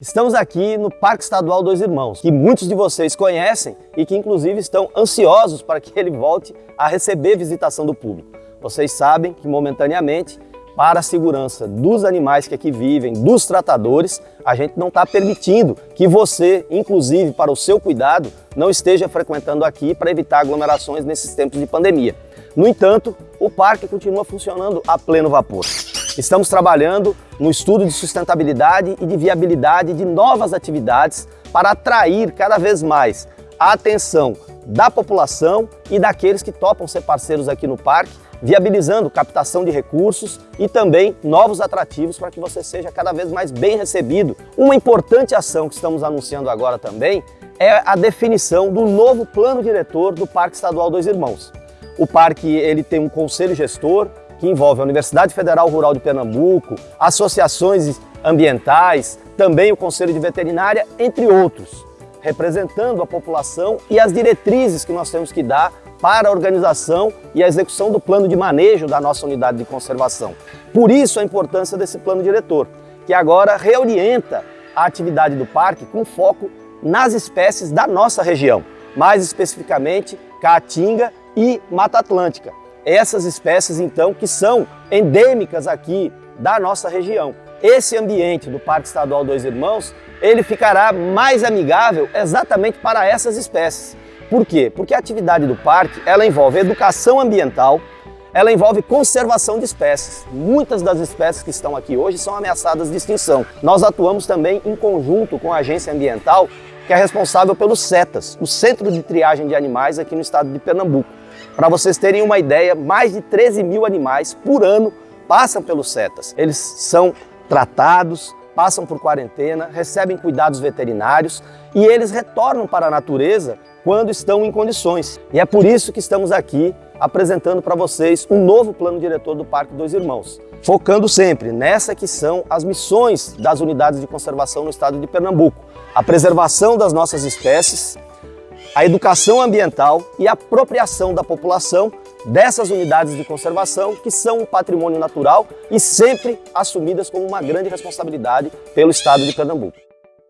Estamos aqui no Parque Estadual Dois Irmãos, que muitos de vocês conhecem e que inclusive estão ansiosos para que ele volte a receber visitação do público. Vocês sabem que momentaneamente, para a segurança dos animais que aqui vivem, dos tratadores, a gente não está permitindo que você, inclusive para o seu cuidado, não esteja frequentando aqui para evitar aglomerações nesses tempos de pandemia. No entanto, o parque continua funcionando a pleno vapor. Estamos trabalhando no estudo de sustentabilidade e de viabilidade de novas atividades para atrair cada vez mais a atenção da população e daqueles que topam ser parceiros aqui no parque, viabilizando captação de recursos e também novos atrativos para que você seja cada vez mais bem recebido. Uma importante ação que estamos anunciando agora também é a definição do novo plano diretor do Parque Estadual Dois Irmãos. O parque ele tem um conselho gestor, que envolve a Universidade Federal Rural de Pernambuco, associações ambientais, também o Conselho de Veterinária, entre outros, representando a população e as diretrizes que nós temos que dar para a organização e a execução do plano de manejo da nossa unidade de conservação. Por isso a importância desse plano diretor, que agora reorienta a atividade do parque com foco nas espécies da nossa região, mais especificamente Caatinga e Mata Atlântica essas espécies então que são endêmicas aqui da nossa região. Esse ambiente do Parque Estadual Dois Irmãos, ele ficará mais amigável exatamente para essas espécies. Por quê? Porque a atividade do parque, ela envolve educação ambiental, ela envolve conservação de espécies. Muitas das espécies que estão aqui hoje são ameaçadas de extinção. Nós atuamos também em conjunto com a agência ambiental, que é responsável pelos CETAS, o Centro de Triagem de Animais aqui no estado de Pernambuco. Para vocês terem uma ideia, mais de 13 mil animais por ano passam pelos CETAS. Eles são tratados, passam por quarentena, recebem cuidados veterinários e eles retornam para a natureza quando estão em condições. E é por isso que estamos aqui apresentando para vocês um novo plano diretor do Parque Dois Irmãos, focando sempre nessa que são as missões das unidades de conservação no estado de Pernambuco, a preservação das nossas espécies, a educação ambiental e a apropriação da população dessas unidades de conservação que são um patrimônio natural e sempre assumidas como uma grande responsabilidade pelo Estado de Pernambuco.